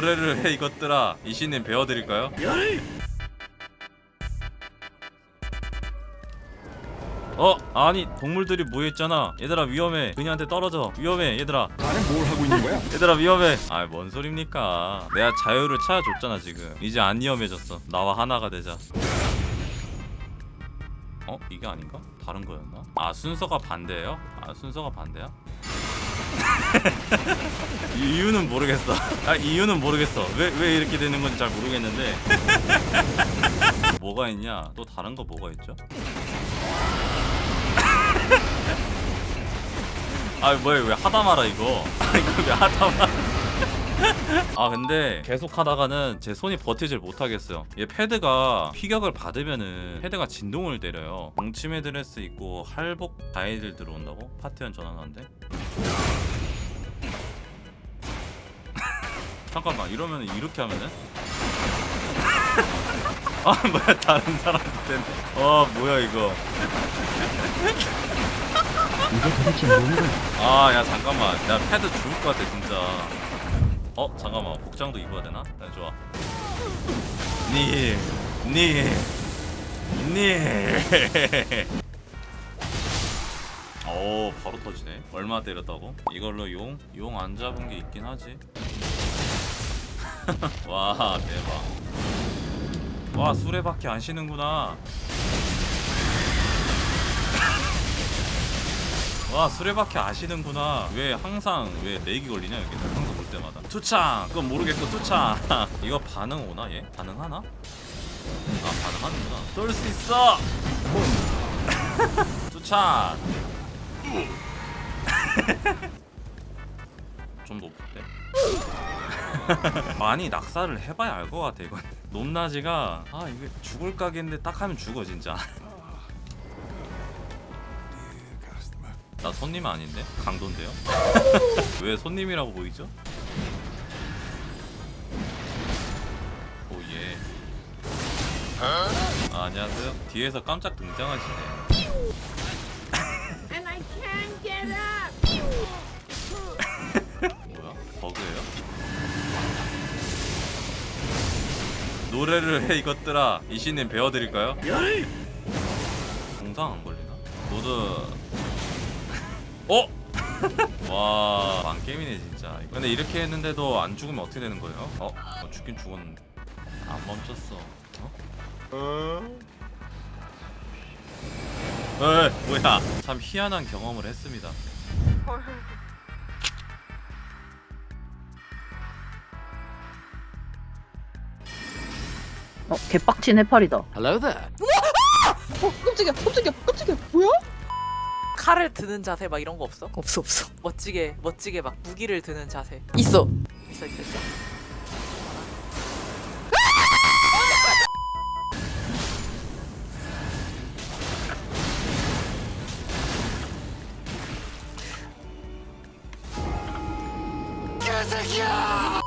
노래를 해 이것들아 이신님 배워드릴까요? 어 아니 동물들이 모여있잖아 얘들아 위험해 그녀한테 떨어져 위험해 얘들아 나는 뭘 하고 있는 거야? 얘들아 위험해 아 뭔 소립니까 내가 자유를 찾아줬잖아 지금 이제 안 위험해졌어 나와 하나가 되자 어? 이게 아닌가? 다른 거였나? 아 순서가 반대예요? 아 순서가 반대야? 이- 이유는 모르겠어. 아 이유는 모르겠어. 왜, 왜 이렇게 되는 건지 잘 모르겠는데. 뭐가 있냐? 또 다른 거 뭐가 있죠? 아 뭐야 왜 하다 말아 이거? 아 이거 왜 하다 말아 아 근데 계속 하다가는 제 손이 버티질 못하겠어요. 얘 패드가 피격을 받으면은 패드가 진동을 때려요. 동치미 드레스 입고 할복 다이들 들어온다고? 파티원 전환한데? 잠깐만 이러면 이렇게 하면은? 아 뭐야 다른 사람한테는. 어 뭐야 이거. 이게 도대체 뭔가? 아야 잠깐만. 야 패드 죽을 것 같아 진짜. 어 잠깐만. 복장도 입어야 되나? 네 좋아. 니니니 오 바로 터지네. 얼마 때렸다고? 이걸로 용? 용 안 잡은 게 있긴 하지. 와 대박. 와 수레바퀴 안 쉬는구나. 와 수레바퀴 아시는구나. 왜 항상 왜 렉이 걸리냐 여기 항상 볼 때마다. 투창! 그건 모르겠고 투창! 이거 반응 오나 얘? 반응하나? 아 반응하는구나. 쏠 수 있어! 투창 좀 높은데 많이 낙사를 해봐야 알 것 같아 이건 높낮이가 아 이게 죽을 각인데 딱 하면 죽어 진짜 나 손님 아닌데? 강도인데요? 왜 손님이라고 보이죠? 오예 아, 안녕하세요 뒤에서 깜짝 등장하시네 노래를 해 이것들아 이신님 배워드릴까요? 동상 안 걸리나? 모두 어? 와 망게임이네 진짜 근데 이렇게 했는데도 안 죽으면 어떻게 되는 거예요? 어? 어 죽긴 죽었는데 안 멈췄어 어? 에 뭐야 참 희한한 경험을 했습니다 어, 개빡친 해파리다. Hello there. 어, 깜짝이야, 깜짝이야, 깜짝이야. 뭐야? 칼을 드는 자세 막 이런 거 없어? 없어, 없어. 멋지게 멋지게 막 무기를 드는 자세 있어 있어 있어 있어 개새끼야!